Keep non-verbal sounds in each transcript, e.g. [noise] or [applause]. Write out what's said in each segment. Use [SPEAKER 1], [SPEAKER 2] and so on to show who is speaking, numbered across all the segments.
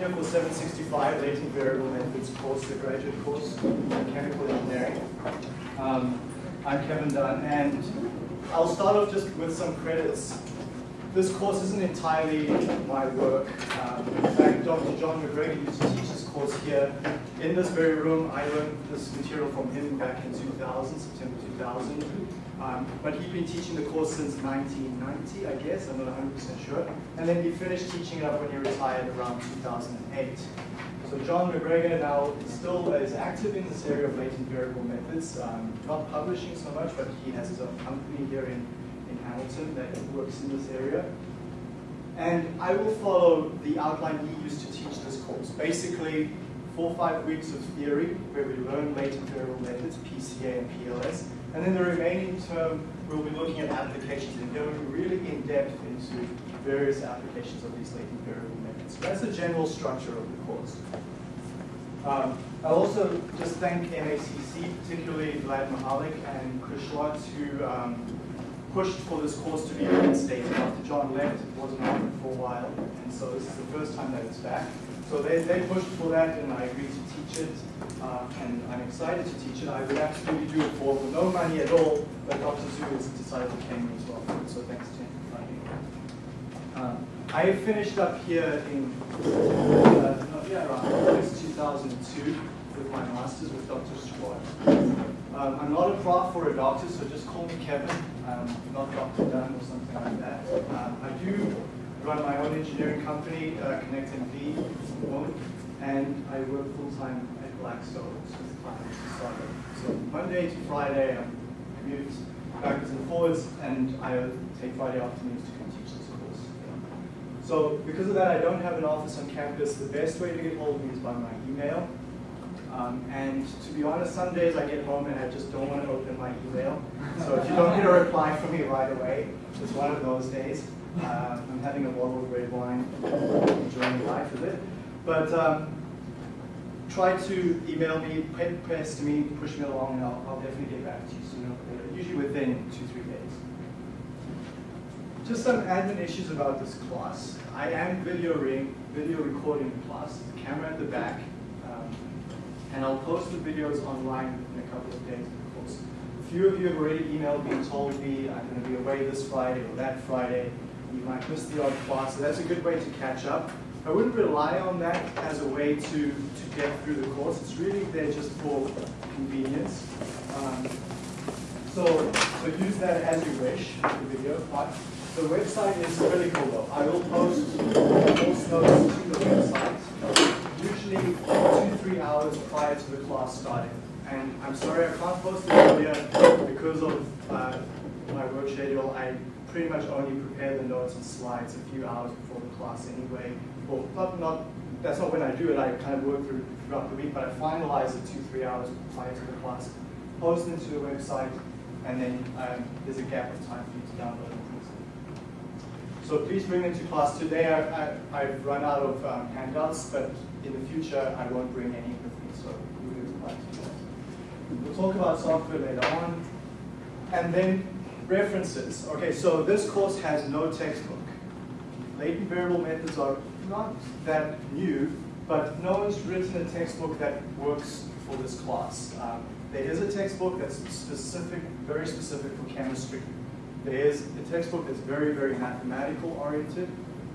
[SPEAKER 1] here for 765 latent variable methods course, the graduate course in chemical engineering. Um, I'm Kevin Dunn, and I'll start off just with some credits. This course isn't entirely my work. Um, in fact, Dr. John MacGregor used to teach this course here in this very room. I learned this material from him back in 2000, September 2000. Um, but he'd been teaching the course since 1990, I guess, I'm not 100% sure. And then he finished teaching it up when he retired around 2008. So John MacGregor now still is active in this area of latent variable methods, um, not publishing so much, but he has his own company here in, in Hamilton that works in this area. And I will follow the outline he used to teach this course. Basically, four or five weeks of theory where we learn latent variable methods, PCA and PLS, and then the remaining term, we'll be looking at applications and going really in depth into various applications of these latent variable methods. So that's the general structure of the course. Um, I'll also just thank MACC, particularly Vlad Mahalec and Chris Swartz, who um, pushed for this course to be reinstated. After John left, it wasn't on for a while, and so this is the first time that it's back. So they, they pushed for that, and I agreed to teach it, uh, and I'm excited to teach it. I would absolutely do it for no money at all, but Dr. Zhu has decided to pay me as well so thanks to him for funding um, I finished up here in uh, yeah, around August 2002 with my master's with Dr. Swartz. Um, I'm not a prof or a doctor, so just call me Kevin, um, not Dr. Dunn or something like that. Um, I do run my own engineering company, uh, ConnectMV, and I work full-time at Blackstone So Monday to Friday, I commute backwards and forwards, and I take Friday afternoons to come teach this course. So because of that, I don't have an office on campus. The best way to get hold of me is by my email. Um, and to be honest, some days I get home and I just don't want to open my email. So if you don't get a reply from me right away, it's one of those days. Uh, I'm having a bottle of red wine, enjoying life with it. But um, try to email me, press to me, push me along, and I'll, I'll definitely get back to you sooner or later, usually within two, three days. Just some admin issues about this class. I am video, video recording the class, the camera at the back, and I'll post the videos online in a couple of days, of course. A few of you have already emailed me and told me I'm going to be away this Friday or that Friday you might miss the odd class, so that's a good way to catch up. I wouldn't rely on that as a way to, to get through the course. It's really there just for convenience. Um, so, so use that as you wish, the video. But the website is cool though. I will post course notes to the website, usually three hours prior to the class starting. And I'm sorry I can't post it earlier because of uh, my work schedule. I pretty much only prepare the notes and slides a few hours before the class anyway. Well, not, not, that's not when I do it, I kind of work through throughout the week, but I finalize it two, three hours prior to the class, post it to the website, and then um, there's a gap of time for you to download. So please bring them to class. Today I, have run out of um, handouts, but in the future I won't bring any with me, so we'll talk about software later on. And then References. Okay, so this course has no textbook. Latent variable methods are not that new, but no one's written a textbook that works for this class. Um, there is a textbook that's specific, very specific for chemistry. There is a textbook that's very, very mathematical oriented.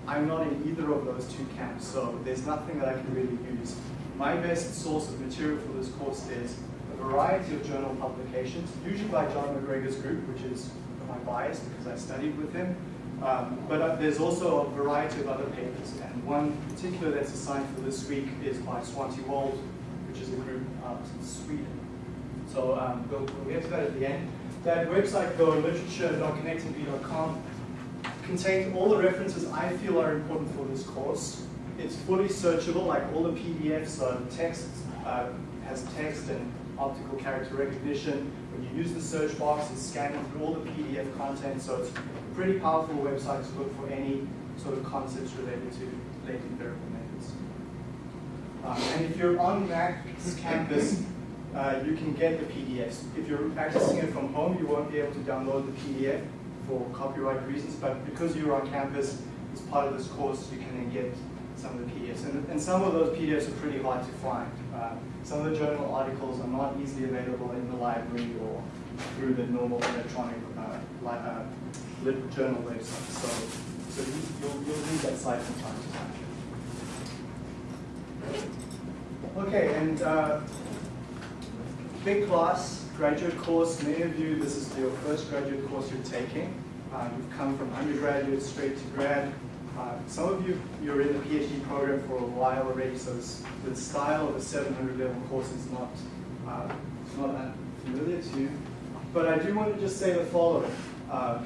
[SPEAKER 1] I'm not in either of those two camps, so there's nothing that I can really use. My best source of material for this course is a variety of journal publications, usually by John MacGregor's group, which is my bias because I studied with him. Um, but uh, there's also a variety of other papers, and one particular that's assigned for this week is by Svante Wold, which is a group out in Sweden. So um, we'll, we'll, get to that at the end. That website, though, literature.connectmv.com, contains all the references I feel are important for this course. It's fully searchable, like all the PDFs are text, uh, has text and optical character recognition. When you use the search box, it's scanning through all the PDF content, so it's a pretty powerful website to look for any sort of concepts related to latent variable methods. Um, and if you're on Mac's campus, uh, you can get the PDFs. If you're accessing it from home, you won't be able to download the PDF for copyright reasons, but because you're on campus, it's part of this course, you can then get some of the PDFs. And, and some of those PDFs are pretty hard to find. Uh, some of the journal articles are not easily available in the library or through the normal electronic uh, li uh, journal website. So, so you, will you'll need that site from time to time. Okay, and uh, big class, graduate course. Many of you, this is your first graduate course you're taking. Uh, you've come from undergraduate straight to grad. Uh, some of you, you're in the PhD program for a while already, so the style of a 700 level course is not, uh, not familiar to you. But I do want to just say the following. Uh,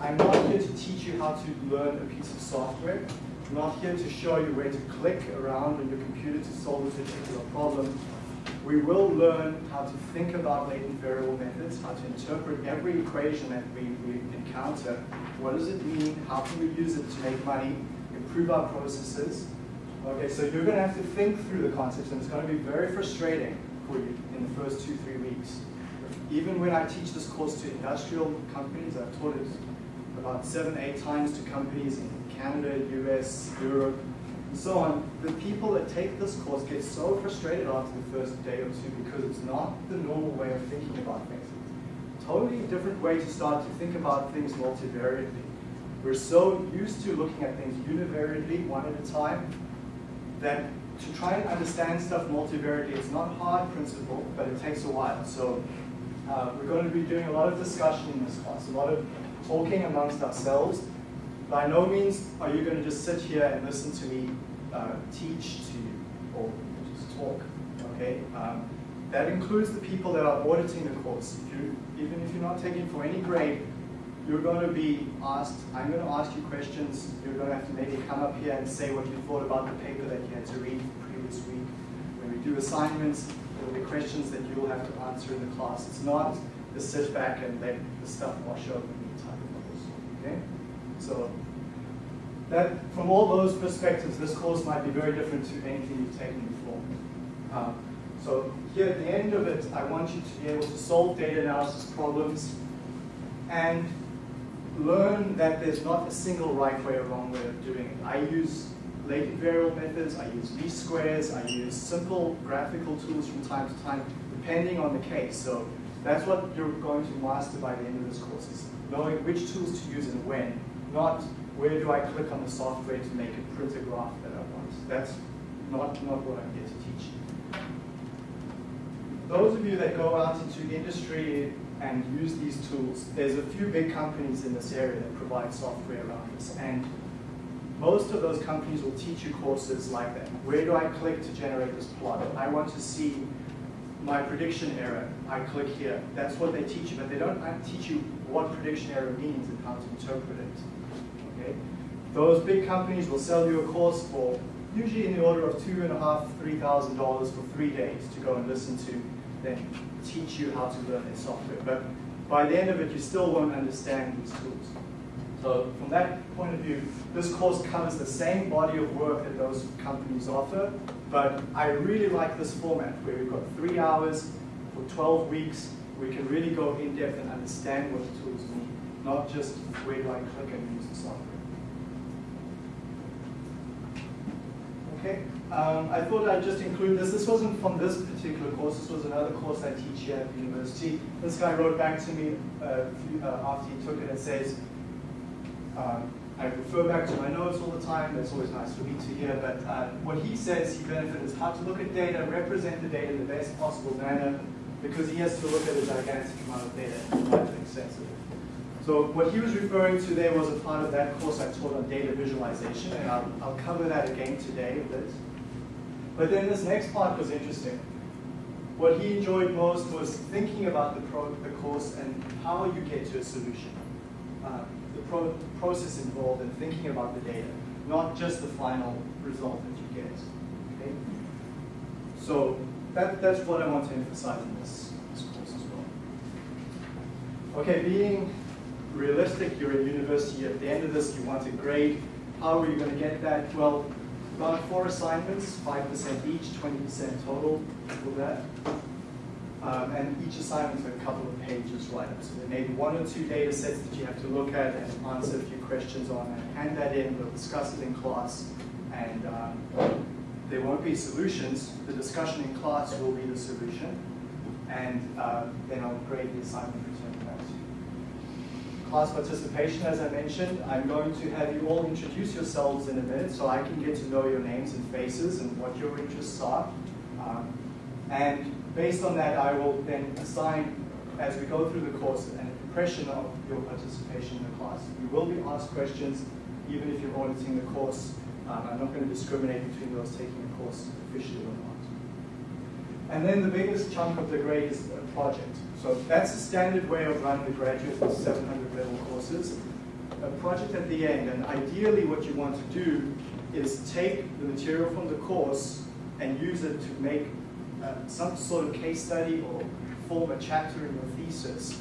[SPEAKER 1] I'm not here to teach you how to learn a piece of software. I'm not here to show you where to click around on your computer to solve a particular problem. We will learn how to think about latent variable methods, how to interpret every equation that we, we encounter. What does it mean? How can we use it to make money, improve our processes? Okay, so you're going to have to think through the concepts, and it's going to be very frustrating for you in the first two, three weeks. Even when I teach this course to industrial companies, I've taught it about seven, eight times to companies in Canada, US, Europe, and so on, the people that take this course get so frustrated after the first day or two because it's not the normal way of thinking about things. Totally different way to start to think about things multivariately. We're so used to looking at things univariately, one at a time, that to try and understand stuff multivariately, it's not hard principle, but it takes a while. So uh, we're going to be doing a lot of discussion in this class, a lot of talking amongst ourselves, by no means are you going to just sit here and listen to me uh, teach to you or just talk, okay? Um, that includes the people that are auditing the course. If you, even if you're not taking for any grade, you're going to be asked, I'm going to ask you questions, you're going to have to maybe come up here and say what you thought about the paper that you had to read the previous week. When we do assignments, there will be questions that you'll have to answer in the class. It's not the sit back and let the stuff wash over me type of course, okay? So that, from all those perspectives, this course might be very different to anything you've taken before. Um, so here at the end of it, I want you to be able to solve data analysis problems and learn that there's not a single right way or wrong way of doing it. I use latent variable methods, I use least squares, I use simple graphical tools from time to time, depending on the case. So that's what you're going to master by the end of this course, is knowing which tools to use and when, not where do I click on the software to make it print a graph that I want. That's not, not what I'm here to teach. You. Those of you that go out into industry and use these tools, there's a few big companies in this area that provide software around this. And most of those companies will teach you courses like that. Where do I click to generate this plot? I want to see my prediction error. I click here. That's what they teach you, but they don't uh, teach you what prediction error means and how to interpret it. Those big companies will sell you a course for usually in the order of two and a half, three thousand dollars for three days to go and listen to, then teach you how to learn their software. But by the end of it, you still won't understand these tools. So from that point of view, this course covers the same body of work that those companies offer, but I really like this format where we've got three hours for 12 weeks. We can really go in depth and understand what the tools mean, not just where do I click and use the software. Okay, um, I thought I'd just include this. This wasn't from this particular course. This was another course I teach here at the university. This guy wrote back to me uh, uh, after he took it and says, um, I refer back to my notes all the time. That's always nice for me to hear. But uh, what he says he benefits is how to look at data, represent the data in the best possible manner, because he has to look at a gigantic amount of data and try to it. So what he was referring to there was a part of that course I taught on data visualization, and I'll, I'll cover that again today a bit. But then this next part was interesting. What he enjoyed most was thinking about the, pro the course and how you get to a solution. Uh, the pro process involved in thinking about the data, not just the final result that you get. Okay? So that, that's what I want to emphasize in this, this course as well. Okay, being realistic, you're in university, at the end of this you want a grade. How are you going to get that? Well, about four assignments, 5% each, 20% total for that. Um, and each assignment is a couple of pages right up. So there may be one or two data sets that you have to look at and answer a few questions on and hand that in. We'll discuss it in class. and um, there won't be solutions. The discussion in class will be the solution, and uh, then I'll grade the assignment return back to you. Class participation, as I mentioned, I'm going to have you all introduce yourselves in a minute so I can get to know your names and faces and what your interests are. Um, and based on that, I will then assign, as we go through the course, an impression of your participation in the class. You will be asked questions, even if you're auditing the course. Um, I'm not going to discriminate between those taking the course officially or not. And then the biggest chunk of the grade is a project. So that's the standard way of running the graduate 700 level courses. A project at the end, and ideally what you want to do is take the material from the course and use it to make uh, some sort of case study or form a chapter in your thesis,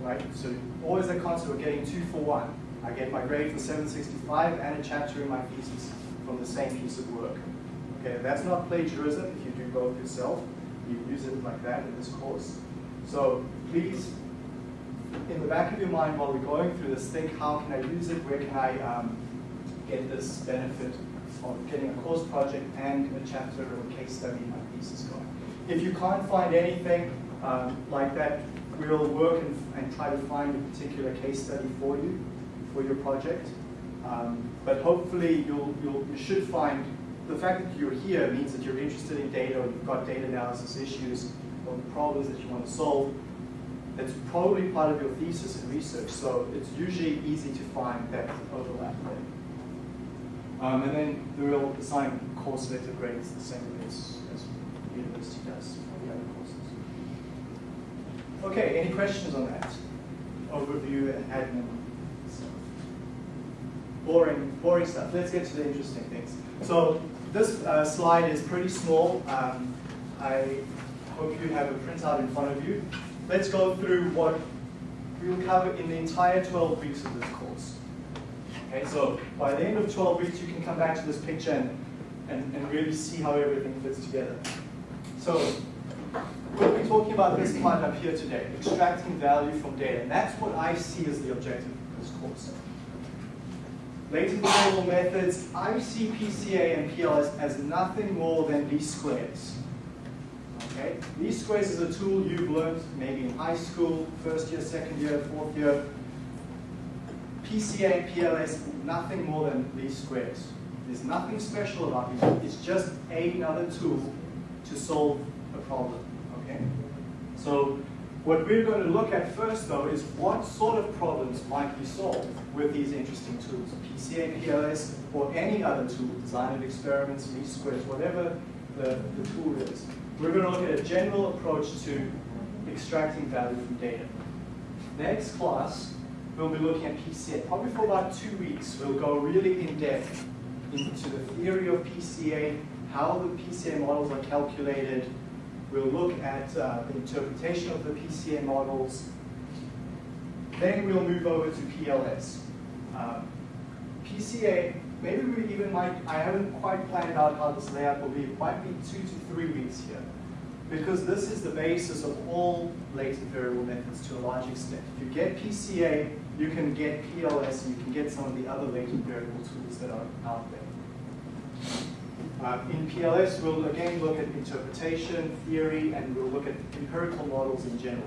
[SPEAKER 1] right? So always the concept of getting two for one. I get my grade for 765 and a chapter in my thesis from the same piece of work. Okay, that's not plagiarism if you both yourself. You use it like that in this course. So please, in the back of your mind while we're going through this, think how can I use it, where can I um, get this benefit of getting a course project and a chapter or a case study in my thesis going. If you can't find anything um, like that, we'll work and, and, try to find a particular case study for you, for your project. Um, but hopefully you'll, you'll, you should find, the fact that you're here means that you're interested in data or you've got data analysis issues or the problems that you want to solve. That's probably part of your thesis and research, so it's usually easy to find that overlap there. Um, and then we will assign course letter grades the same way as, as the university does for the other courses. Okay, any questions on that? Overview and admin stuff. Boring, boring stuff. Let's get to the interesting things. So this uh, slide is pretty small. Um, I hope you have a printout in front of you. Let's go through what we will cover in the entire 12 weeks of this course. Okay, so by the end of 12 weeks, you can come back to this picture and, and, and really see how everything fits together. So we'll be talking about this part up here today, extracting value from data. And that's what I see as the objective of this course. Latent variable methods, I see PCA and PLS as nothing more than least squares. Okay? Least squares is a tool you've learned maybe in high school, first year, second year, fourth year, PCA and PLS, nothing more than least squares. There's nothing special about it. It's just another tool to solve a problem, okay? So what we're going to look at first, though, is what sort of problems might be solved with these interesting tools, PCA, PLS, or any other tool, design of experiments, least squares, whatever the, the tool is. We're going to look at a general approach to extracting value from data. Next class, we'll be looking at PCA. Probably for about two weeks, we'll go really in depth into the theory of PCA, how the PCA models are calculated. We'll look at uh, the interpretation of the PCA models. Then we'll move over to PLS. Um, PCA, maybe we even might, I haven't quite planned out how this layout will be. It might be two to three weeks here because this is the basis of all latent variable methods to a large extent. If you get PCA, you can get PLS, and you can get some of the other latent variable tools that are out there. Uh, in PLS, we'll again look at interpretation, theory, and we'll look at empirical models in general.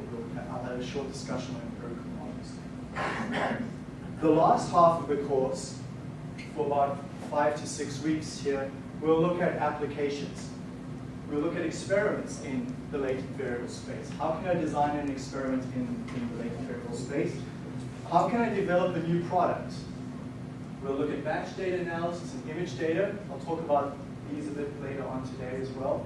[SPEAKER 1] I'll have a short discussion on empirical models. The last half of the course, for about five to six weeks here, we'll look at applications. We'll look at experiments in the latent variable space. How can I design an experiment in, in the latent variable space? How can I develop a new product? We'll look at batch data analysis and image data. I'll talk about these a bit later on today as well.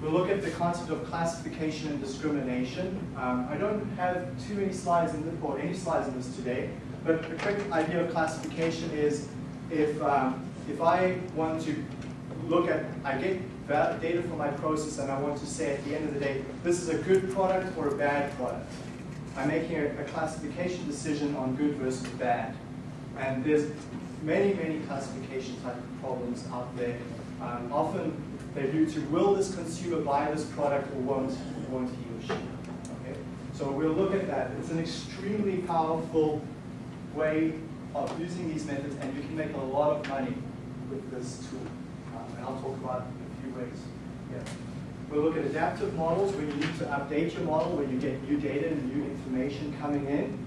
[SPEAKER 1] We'll look at the concept of classification and discrimination. Um, I don't have too many slides in this, or any slides in this today, but a quick idea of classification is if, um, if I want to look at, I get data from my process and I want to say at the end of the day, this is a good product or a bad product. I'm making a, a classification decision on good versus bad. And there's many, many classification type problems out there. Um, often they do to will this consumer buy this product or won't, won't he or she? Okay? So we'll look at that. It's an extremely powerful way of using these methods and you can make a lot of money with this tool. Um, and I'll talk about a few ways. Yeah. We'll look at adaptive models when you need to update your model, when you get new data and new information coming in.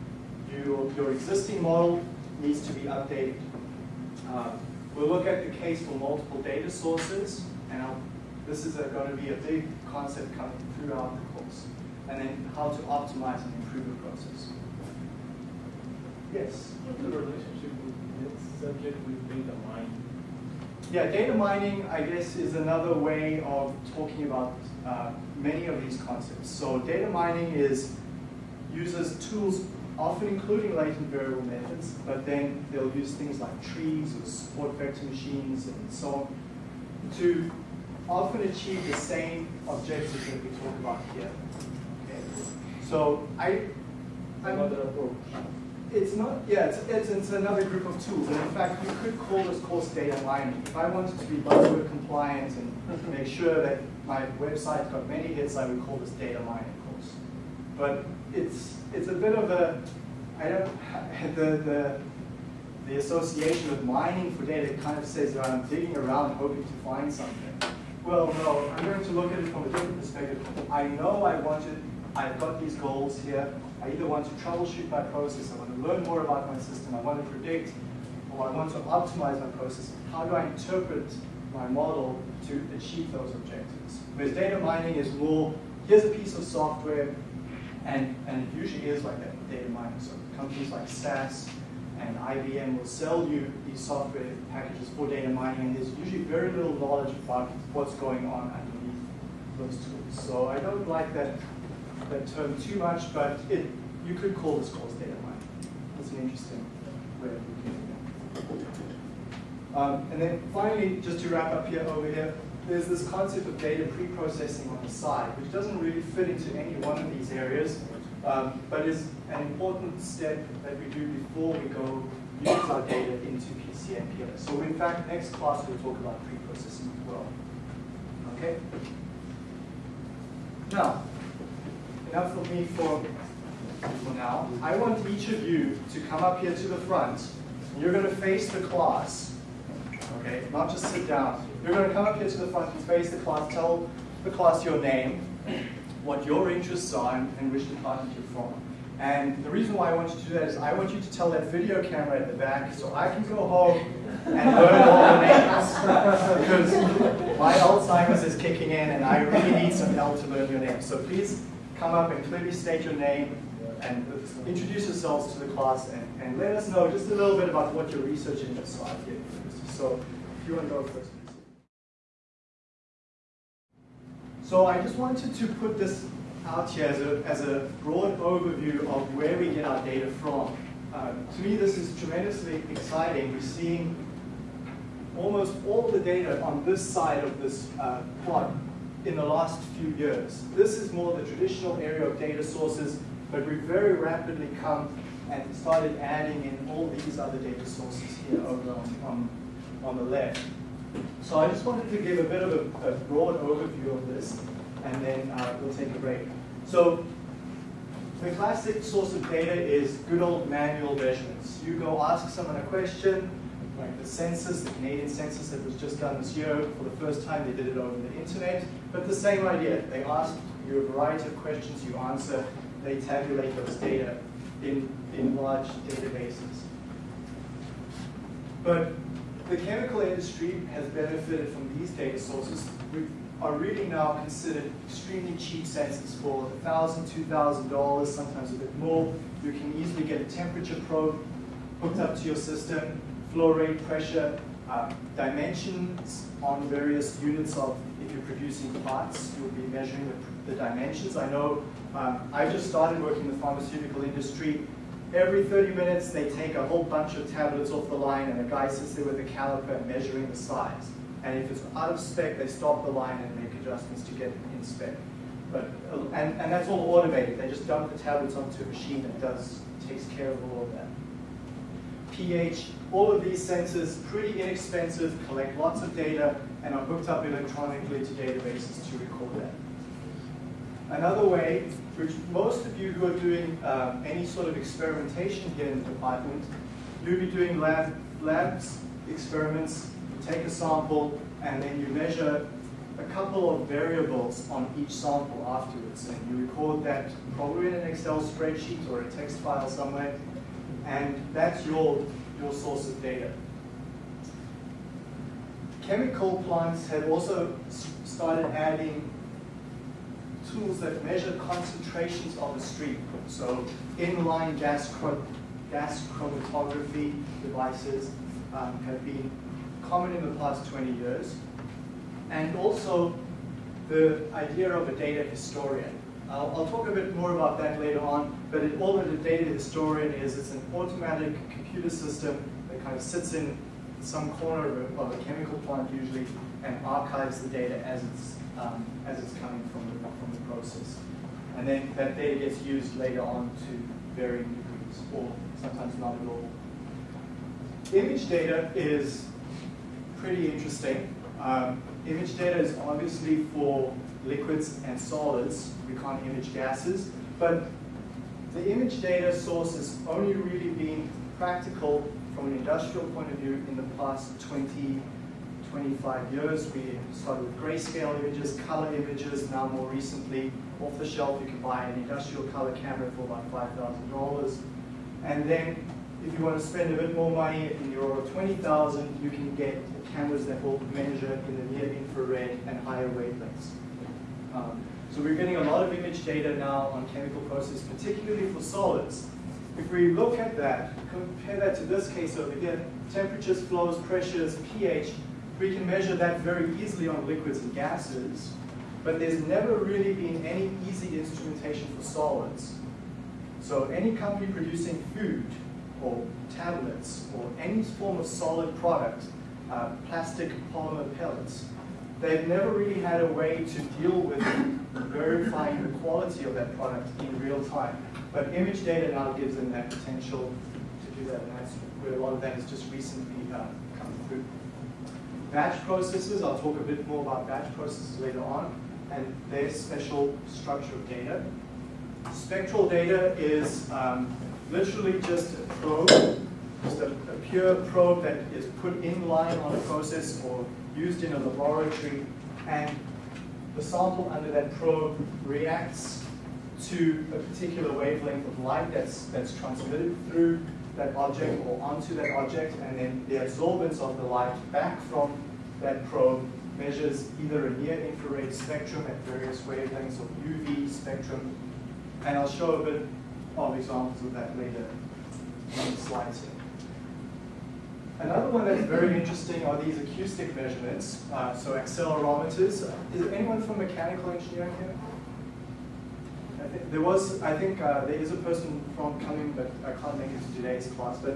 [SPEAKER 1] You, your existing model needs to be updated. Um, we'll look at the case for multiple data sources, and I'll, this is going to be a big concept coming throughout the course. And then how to optimize and improve the process. Yes?
[SPEAKER 2] What's the relationship with this subject with data mining?
[SPEAKER 1] Yeah, data mining, I guess, is another way of talking about uh, many of these concepts. So data mining is uses tools, often including latent variable methods, but then they'll use things like trees or support vector machines and so on to often achieve the same objectives that we talk about here. Okay. So I, I'm,
[SPEAKER 2] Another approach.
[SPEAKER 1] it's not, yeah, it's, it's, it's another group of tools. And in fact, you could call this course data mining. If I wanted to be buzzword compliant and make sure that my website got many hits, I would call this data mining course. But it's, it's a bit of a, I don't, [laughs] the, the, the association with mining for data kind of says that I'm digging around hoping to find something. Well, no, I'm going to look at it from a different perspective. I know I wanted, I've got these goals here. I either want to troubleshoot my process, I want to learn more about my system, I want to predict, or I want to optimize my process. How do I interpret my model to achieve those objectives? Whereas data mining is more, here's a piece of software, and, and it usually is like that with data mining. So companies like SAS and IBM will sell you these software packages for data mining, and there's usually very little knowledge about what's going on underneath those tools. So I don't like that, that term too much, but it, you could call this course data mining. It's an interesting way of looking at it. Um, and then finally, just to wrap up here over here, there's this concept of data pre-processing on the side, which doesn't really fit into any one of these areas, um, but is an important step that we do before we go use our data into PCA So in fact, next class we'll talk about pre-processing as well. Okay? Now, enough of me for, for now. I want each of you to come up here to the front. You're going to face the class. Okay, not just sit down. You're going to come up here to the front and face the class, tell the class your name, what your interests are, and, which department you're from. And the reason why I want you to do that is I want you to tell that video camera at the back so I can go home and learn all the names. because my Alzheimer's is kicking in and I really need some help to learn your name. So please come up and clearly state your name and introduce yourselves to the class and, and let us know just a little bit about what your research interests are here. So if you want to go first. So I just wanted to put this out here as a, as a broad overview of where we get our data from. Uh, to me, this is tremendously exciting. We're seeing almost all the data on this side of this uh, plot in the last few years. This is more the traditional area of data sources, but we've very rapidly come and started adding in all these other data sources here over on, on, on the left. So I just wanted to give a bit of a, a broad overview of this, and then uh, we'll take a break. So the classic source of data is good old manual measurements. You go ask someone a question, like the census, the Canadian census that was just done this year, for the first time they did it over the internet, but the same idea. They ask you a variety of questions, you answer, they tabulate those data in, in large databases. But the chemical industry has benefited from these data sources. We are really now considered extremely cheap sensors for $1,000, $2,000, sometimes a bit more. You can easily get a temperature probe hooked up to your system, flow rate, pressure, uh, dimensions on various units of, if you're producing parts, you'll be measuring the, the dimensions. I know um, I just started working in the pharmaceutical industry. Every 30 minutes, they take a whole bunch of tablets off the line, and a guy sits there with a caliper measuring the size. And if it's out of spec, they stop the line and make adjustments to get it in spec. But, uh, and, and that's all automated. They just dump the tablets onto a machine that does takes care of all of that. pH, all of these sensors, pretty inexpensive, collect lots of data, and are hooked up electronically to databases to record that. Another way, which most of you who are doing um, any sort of experimentation here in the department, you'll be doing lab, labs, experiments you take a sample and then you measure a couple of variables on each sample afterwards. And you record that probably in an Excel spreadsheet or a text file somewhere. And that's your, your source of data. Chemical plants have also started adding tools that measure concentrations of a stream. So inline gas, gas chromatography devices um, have been common in the past 20 years. And also the idea of a data historian. I'll, I'll talk a bit more about that later on, but it, all that a data historian is, it's an automatic computer system that kind of sits in some corner of a, of a chemical plant usually and archives the data as it's, um, as it's coming from the, from the process. And then that data gets used later on to varying degrees, or sometimes not at all. Image data is pretty interesting. Um, image data is obviously for liquids and solids. We can't image gases. But the image data source has only really been practical from an industrial point of view in the past 20, 25 years. We started with grayscale images, color images, now more recently, off the shelf you can buy an industrial color camera for about $5,000. And then if you want to spend a bit more money in of 20,000, you can get cameras that will measure in the near infrared and higher wavelengths. Um, so we're getting a lot of image data now on chemical processes, particularly for solids. If we look at that, compare that to this case over here, temperatures, flows, pressures, pH, we can measure that very easily on liquids and gases, but there's never really been any easy instrumentation for solids. So any company producing food or tablets or any form of solid product, uh, plastic polymer pellets, they've never really had a way to deal with verifying the quality of that product in real time. But image data now gives them that potential to do that, and that's where a lot of that has just recently uh, come through. Batch processes, I'll talk a bit more about batch processes later on, and their special structure of data. Spectral data is um, literally just a probe, just a, a, pure probe that is put in line on a process or used in a laboratory, and the sample under that probe reacts to a particular wavelength of light that's, that's transmitted through that object or onto that object, and then the absorbance of the light back from that probe measures either a near infrared spectrum at various wavelengths or UV spectrum, and I'll show a bit of examples of that later in the slides here. Another one that's very interesting are these acoustic measurements, uh, so accelerometers. Is anyone from mechanical engineering here? There was, I think uh, there is a person from coming, but I can't make it to today's class, but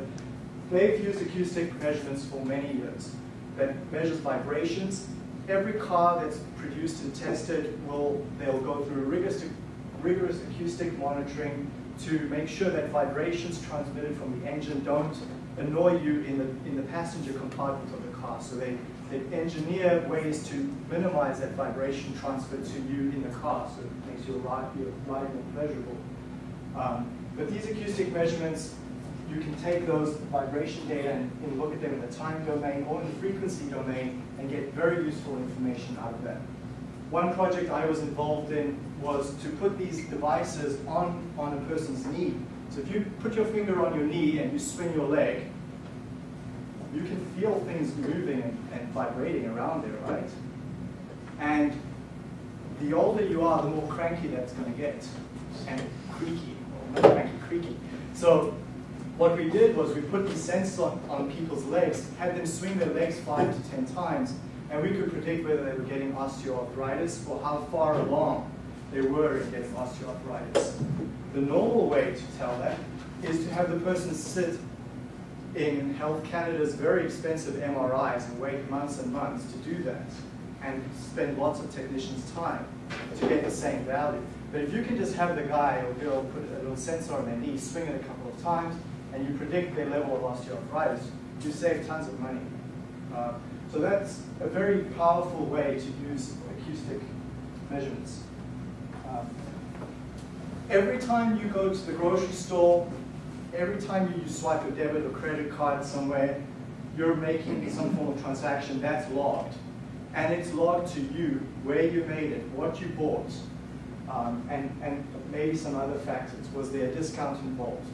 [SPEAKER 1] they've used acoustic measurements for many years that measures vibrations. Every car that's produced and tested will, they'll go through rigorous, rigorous acoustic monitoring to make sure that vibrations transmitted from the engine don't annoy you in the, in the passenger compartment of the car. So they, they engineer ways to minimize that vibration transfer to you in the car. So it makes your ride, your ride more pleasurable. Um, but these acoustic measurements, you can take those vibration data and, and, look at them in the time domain or in the frequency domain and get very useful information out of that. One project I was involved in was to put these devices on, on a person's knee. So if you put your finger on your knee and you swing your leg, you can feel things moving and, vibrating around there, right? And the older you are, the more cranky that's going to get, and creaky, or more cranky, creaky. So what we did was we put these sensors on, on people's legs, had them swing their legs five to 10 times, and we could predict whether they were getting osteoarthritis or how far along they were in getting osteoarthritis. The normal way to tell that is to have the person sit in Health Canada's very expensive MRIs and wait months and months to do that and spend lots of technicians' time to get the same value. But if you can just have the guy or girl put a little sensor on their knee, swing it a couple of times, and you predict their level of osteoarthritis, you save tons of money. Uh, so that's a very powerful way to use acoustic measurements. Um, every time you go to the grocery store, every time you swipe a debit or credit card somewhere, you're making some form of transaction, that's logged. And it's logged to you, where you made it, what you bought, um, and, and maybe some other factors. Was there a discount involved?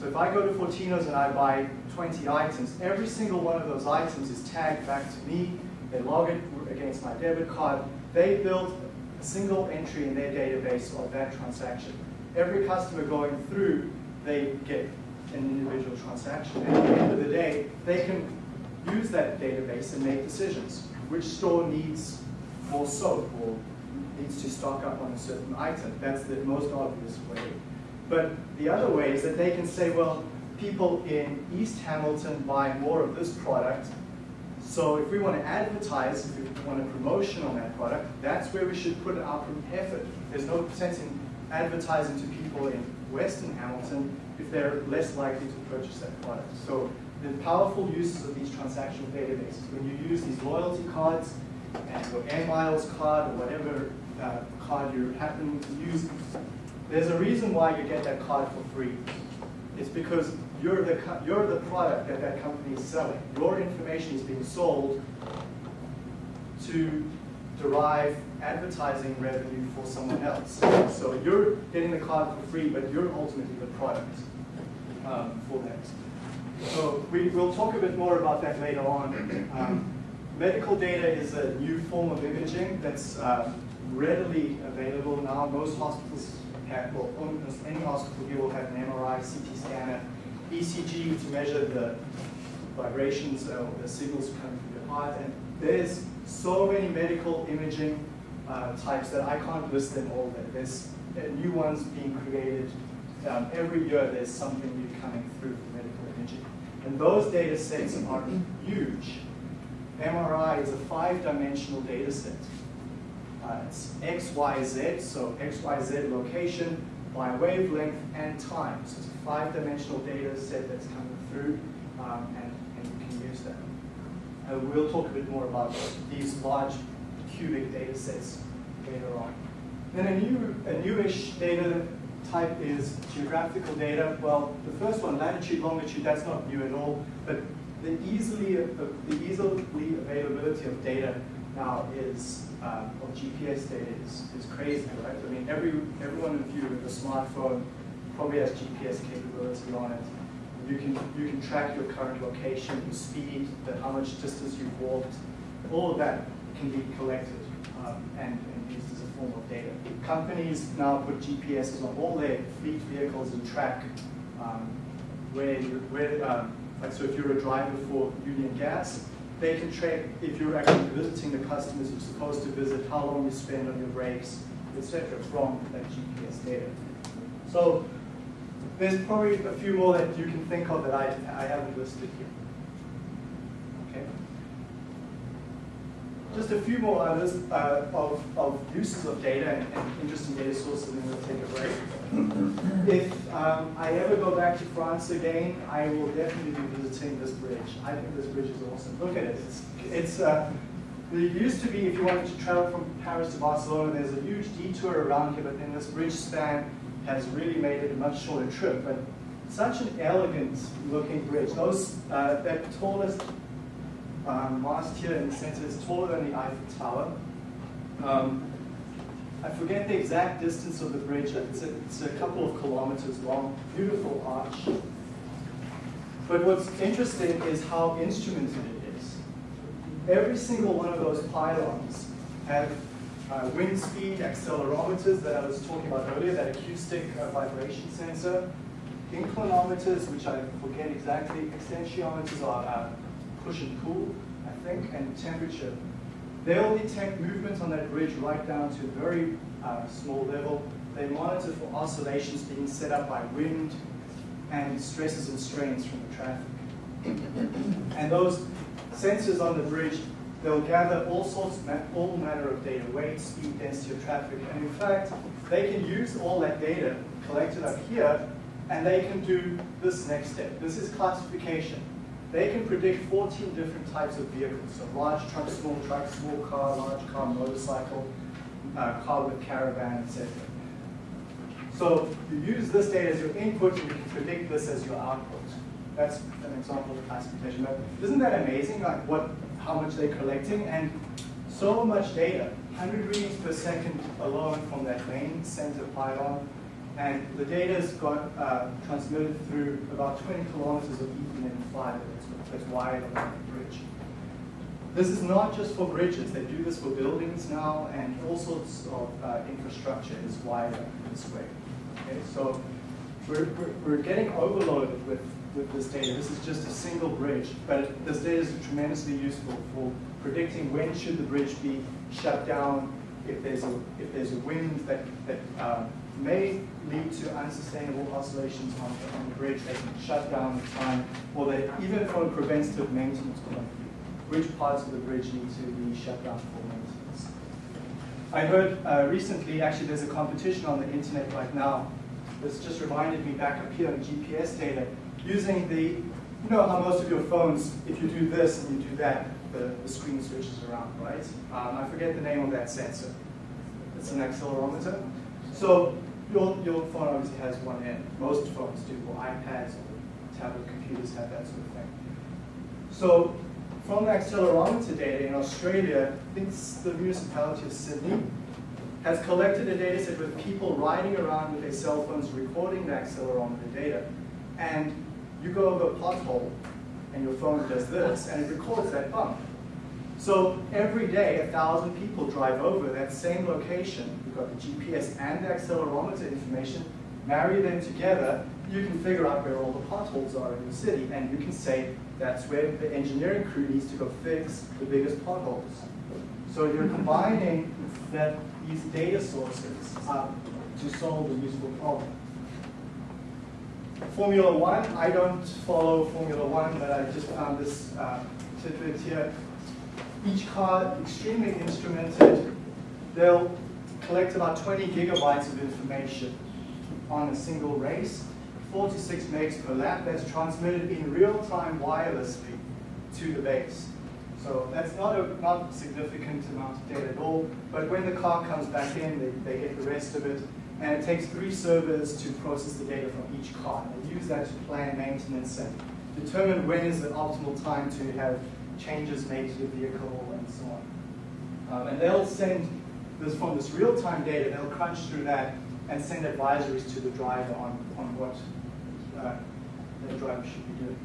[SPEAKER 1] So if I go to Fortino's and I buy 20 items, every single one of those items is tagged back to me. They log it against my debit card. They build a single entry in their database of that transaction. Every customer going through, they get an individual transaction. And at the end of the day, they can use that database and make decisions. Which store needs more soap or needs to stock up on a certain item? That's the most obvious way. But the other way is that they can say, well, people in East Hamilton buy more of this product. So if we want to advertise, if we want a promotion on that product, that's where we should put our effort. There's no sense in advertising to people in Western Hamilton if they're less likely to purchase that product. So the powerful uses of these transactional databases, when you use these loyalty cards and your Air Miles card or whatever uh, card you happen to use, there's a reason why you get that card for free. It's because you're the, you're the product that that company is selling. Your information is being sold to derive advertising revenue for someone else. So you're getting the card for free, but you're ultimately the product um, for that. So we, will talk a bit more about that later on. Um, medical data is a new form of imaging that's uh, readily available now. Most hospitals have, well, almost any hospital here will have an MRI, CT scanner, ECG to measure the vibrations or the signals coming from the heart. And there's so many medical imaging uh, types that I can't list them all. There's new ones being created. Um, every year there's something new coming through for medical imaging. And those data sets are huge. MRI is a five-dimensional data set. Uh, it's X, Y, Z, so X, Y, Z location by wavelength and time. So it's a five-dimensional data set that's coming through, um, and, and you can use that. Uh, we'll talk a bit more about these large cubic data sets later on. Then a new, a newish data type is geographical data. Well, the first one, latitude, longitude, that's not new at all, but the easily, the easily availability of data now is, um, of GPS data is, is crazy, right? I mean, every, every one of you with a smartphone probably has GPS capability on it. You can, you can track your current location, your speed, the, how much distance you've walked. All of that can be collected um, and, and used as a form of data. Companies now put GPSs on all their fleet vehicles and track um, where, where um, like so if you're a driver for Union Gas, they can track if you're actually visiting the customers you're supposed to visit, how long you spend on your breaks, etc. from that GPS data. So there's probably a few more that you can think of that I, I haven't listed here. Okay. Just a few more others uh, of, of uses of data and, and, interesting data sources, and then we'll take a break. if um, I ever go back to France again, I will definitely be visiting this bridge. I think this bridge is awesome. Look at it. It's, it's uh, there used to be, if you wanted to travel from Paris to Barcelona, there's a huge detour around here, but then this bridge span has really made it a much shorter trip. But such an elegant looking bridge. Those, uh, that tallest um, mast here in the center is taller than the Eiffel Tower. Um, I forget the exact distance of the bridge. It's a, it's a couple of kilometers long. Beautiful arch. But what's interesting is how instrumented it is. Every single one of those pylons have uh, wind speed accelerometers that I was talking about earlier, that acoustic uh, vibration sensor, inclinometers, which I forget exactly, extensiometers are uh, push and pull, I think, and temperature. They'll detect movement on that bridge right down to a very uh, small level. They monitor for oscillations being set up by wind and stresses and strains from the traffic. and those sensors on the bridge, they'll gather all sorts, all manner of data, weight, speed, density of traffic, and in fact, they can use all that data collected up here, and they can do this next step. This is classification. They can predict 14 different types of vehicles, so large truck, small truck, small car, large car, motorcycle, uh, car with caravan, etc. So you use this data as your input and you can predict this as your output. that's an example of classification. But isn't that amazing, like what, how much they're collecting? And so much data, 100 readings per second alone from that main center pylon. And the data's got uh, transmitted through about 20 kilometers of Ethernet fiber that's wired on that bridge. This is not just for bridges. They do this for buildings now, and all sorts of uh, infrastructure is wired this way. Okay, so we're, we're, we're getting overloaded with, with this data. This is just a single bridge, but this data is tremendously useful for predicting when should the bridge be shut down, if there's a, if there's a wind that, that uh, may lead to unsustainable oscillations on the, on the bridge, they can shut down the time, or they, even from a preventative maintenance point of view which parts of the bridge need to be shut down for maintenance. I heard uh, recently, actually there's a competition on the internet right now. This just reminded me back up here on GPS data, using the, you know how most of your phones, if you do this and you do that, the, the screen switches around, right? Um, I forget the name of that sensor. It's an accelerometer. So your, your phone obviously has one end. Most phones do, or iPads or tablet computers have that sort of thing. So from the accelerometer data in Australia, I think the municipality of Sydney, has collected a data set with people riding around with their cell phones recording the accelerometer data. And you go over a pothole, and your phone does this, and it records that bump. So every day, a thousand people drive over that same location. You've got the GPS and the accelerometer information, marry them together, you can figure out where all the potholes are in the city, and you can say that's where the engineering crew needs to go fix the biggest potholes. So you're combining that these data sources uh, to solve a useful problem. Formula One, I don't follow Formula One, but I just found this uh, tidbit here. Each car, extremely instrumented, they'll collect about 20 gigabytes of information on a single race. 46 megs per lap that's transmitted in real time wirelessly to the base. So that's not a not significant amount of data at all, but when the car comes back in, they, they get the rest of it, and it takes three servers to process the data from each car. They use that to plan maintenance and determine when is the optimal time to have changes made to the vehicle and so on. Um, and they'll send from this real-time data, they'll crunch through that and send advisories to the driver on, on what uh, the driver should be doing.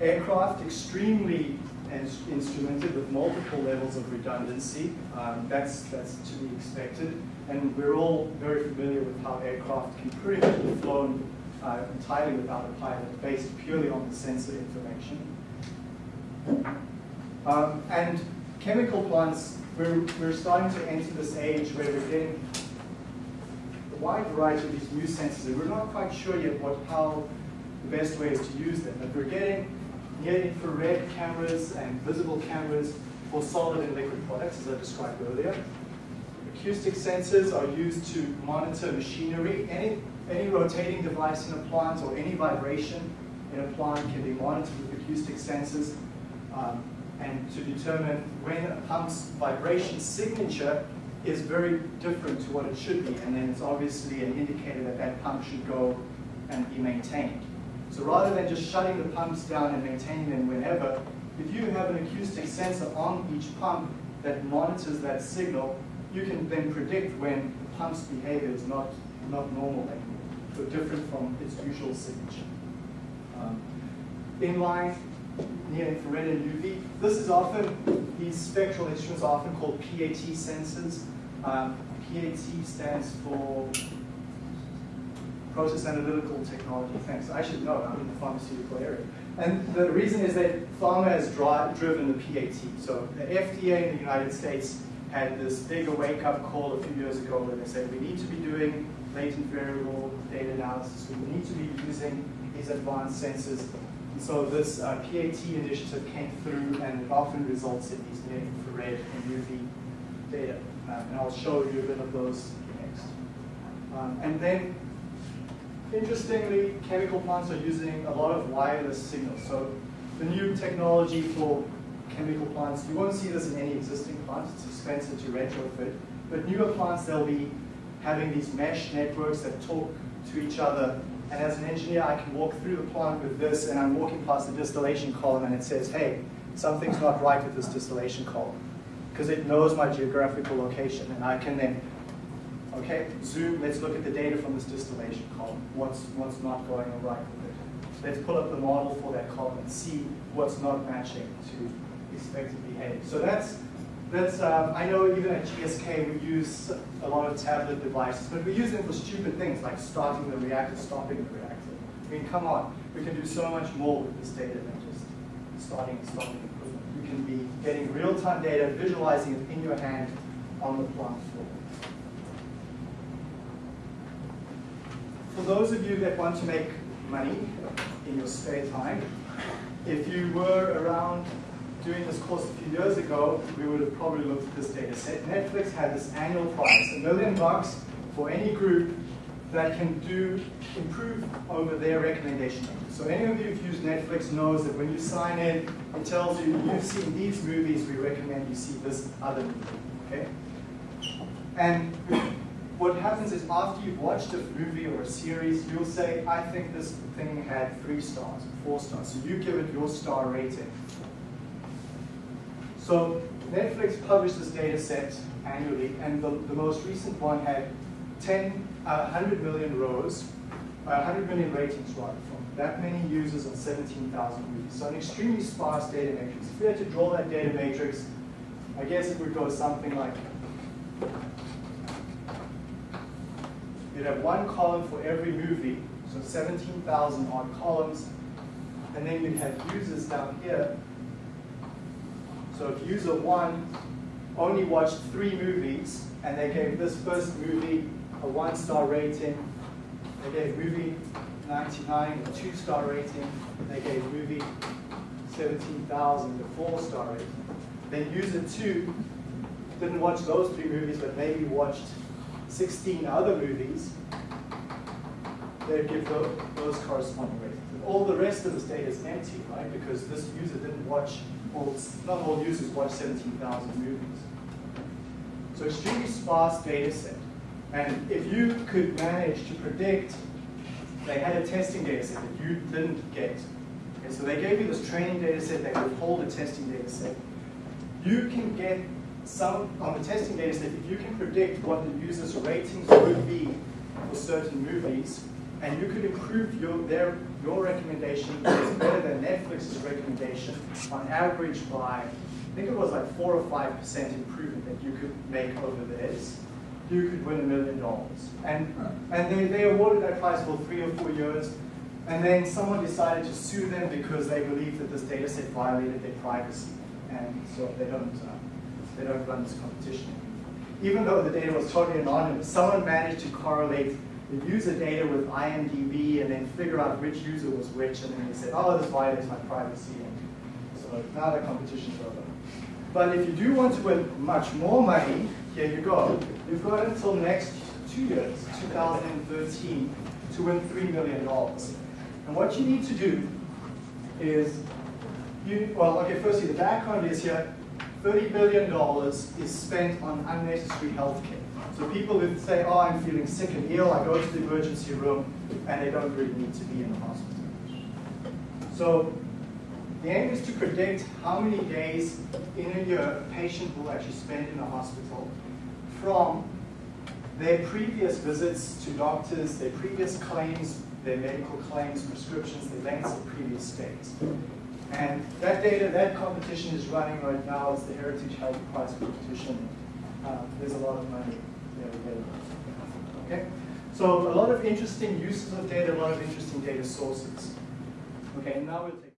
[SPEAKER 1] Aircraft, extremely instrumented with multiple levels of redundancy. Um, that's, that's to be expected. And we're all very familiar with how aircraft can pretty much be flown uh, entirely without a pilot, based purely on the sensor information. Um, and chemical plants, we're, we're starting to enter this age where we're getting a wide variety of these new sensors, and we're not quite sure yet what how the best way is to use them. But we're getting near infrared cameras and visible cameras for solid and liquid products, as I described earlier. Acoustic sensors are used to monitor machinery. Any, any rotating device in a plant or any vibration in a plant can be monitored with acoustic sensors um, and to determine when a pump's vibration signature is very different to what it should be, and then it's obviously an indicator that that pump should go and be maintained. So rather than just shutting the pumps down and maintaining them whenever, if you have an acoustic sensor on each pump that monitors that signal, you can then predict when the pump's behavior is not, not normal anymore, so different from its usual signature. Um, inline, near infrared and UV. This is often, these spectral instruments are often called PAT sensors. Um, PAT stands for Process Analytical Technology. Thanks. I should know. I'm in the pharmaceutical area. And the reason is that pharma has driven the PAT. So the FDA in the United States had this big wake-up call a few years ago where they said we need to be doing latent variable data analysis. We need to be using these advanced sensors and so this uh, PAT initiative came through and it often results in these near infrared and UV data. Uh, and I'll show you a bit of those next. Um, and then, interestingly, chemical plants are using a lot of wireless signals. So the new technology for chemical plants, you won't see this in any existing plants, it's expensive to retrofit, but newer plants, they'll be having these mesh networks that talk to each other And as an engineer, I can walk through the plant with this, and I'm walking past the distillation column, and it says, hey, something's not right with this distillation column. Because it knows my geographical location, and I can then, okay, zoom, let's look at the data from this distillation column. What's, what's not going right with it? Let's pull up the model for that column and see what's not matching to expected behavior. So that's, that's um, I know even at GSK we use a lot of tablet devices, but we use them for stupid things like starting the reactor, stopping the reactor. I mean, come on, we can do so much more with this data than just starting and stopping equipment. You can be getting real-time data, visualizing it in your hand on the plant floor. For those of you that want to make money in your spare time, if you were around doing this course a few years ago, we would have probably looked at this data set. Netflix had this annual price, a million bucks for any group that can do improve over their recommendation. So any of you who've used Netflix knows that when you sign in, it tells you you've seen these movies, we recommend you see this other movie. Okay? And what happens is after you've watched a movie or a series, you'll say, I think this thing had three stars, four stars. So you give it your star rating. So Netflix publishes this data set annually, and the, the most recent one had 10, uh, 100 million rows, uh, 100 million ratings from that many users on 17,000 movies. So an extremely sparse data matrix. If we had to draw that data matrix, I guess it would go something like, you'd have one column for every movie, so 17,000 odd columns, and then you'd have users down here so if user one only watched three movies and they gave this first movie a one star rating, they gave movie 99 a two star rating, they gave movie 17,000 a four star rating. Then user two didn't watch those three movies but maybe watched 16 other movies, they'd give those, those corresponding ratings. All the rest of this data is empty, right? Because this user didn't watch all, not all users watch 17,000 movies. So extremely sparse data set. And if you could manage to predict, they had a testing data set that you didn't get. Okay, so they gave you this training data set, they withhold a testing data set. You can get some, on the testing data set, if you can predict what the user's ratings would be for certain movies, and you could improve your, their, your recommendation is better than Netflix's recommendation on average by, I think it was like four or five percent improvement that you could make over theirs. You could win a million dollars. And, and they, they awarded that prize for three or four years. And then someone decided to sue them because they believed that this data set violated their privacy. And so they don't, uh, they don't run this competition. Even though the data was totally anonymous, someone managed to correlate the user data with IMDb and then figure out which user was which, and then they said, oh, this violates my privacy. And so now the competition's over. But if you do want to win much more money, here you go. You've got until next two years, 2013, to win $3 million. And what you need to do is, you, well, okay, firstly, the background is here, $30 billion is spent on unnecessary healthcare. So people who say, oh, I'm feeling sick and ill, I go to the emergency room, and they don't really need to be in the hospital. So the aim is to predict how many days in a year a patient will actually spend in the hospital from their previous visits to doctors, their previous claims, their medical claims, prescriptions, the lengths of previous stays. And that data, that competition is running right now. It's the Heritage Health Prize competition. Uh, there's a lot of money Okay? So a lot of interesting uses of data, a lot of interesting data sources. Okay, now we'll take